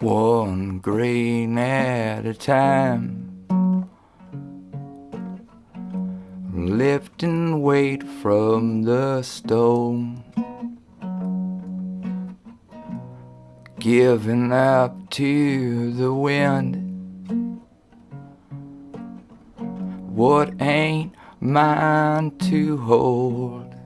one grain at a time. Lifting weight from the stone, giving up to the wind. What ain't mine to hold?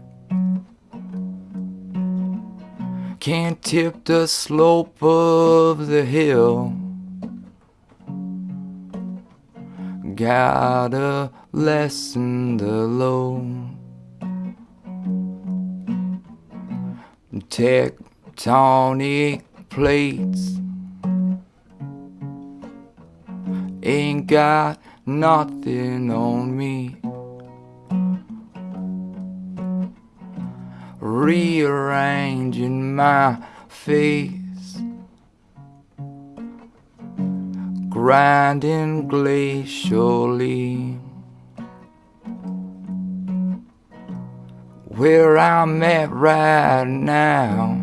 Can't tip the slope of the hill. Gotta lessen the load. Tectonic plates ain't got nothing on me. Rearranging my face, grinding glacially. Where I'm at right now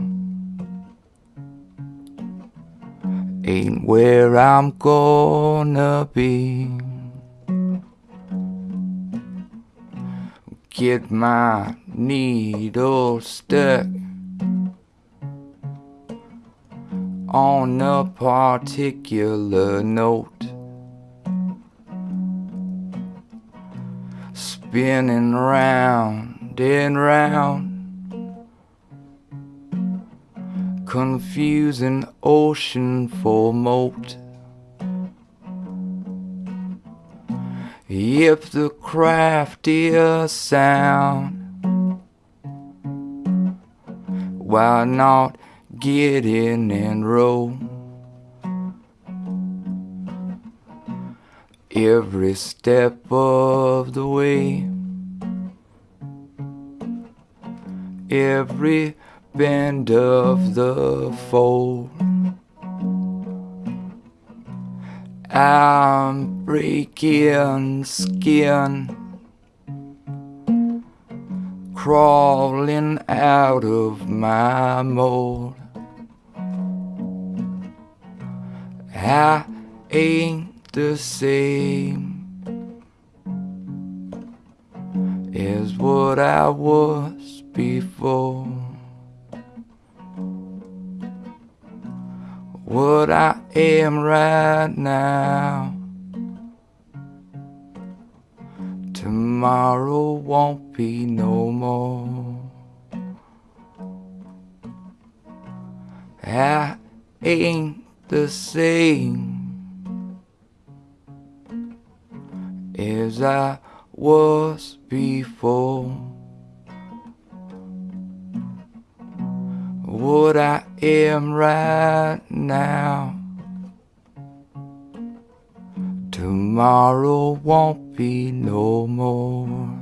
ain't where I'm gonna be. Get my needle stuck on a particular note. Spinning round and round, confusing ocean for moat. If the craftiest sound Why not get in and roll? Every step of the way Every bend of the fold I'm breaking skin crawling out of my mold. I ain't the same as what I was before. What I am right now. Tomorrow won't be no more. I ain't the same as I was before. What I am right now. Tomorrow won't be no more.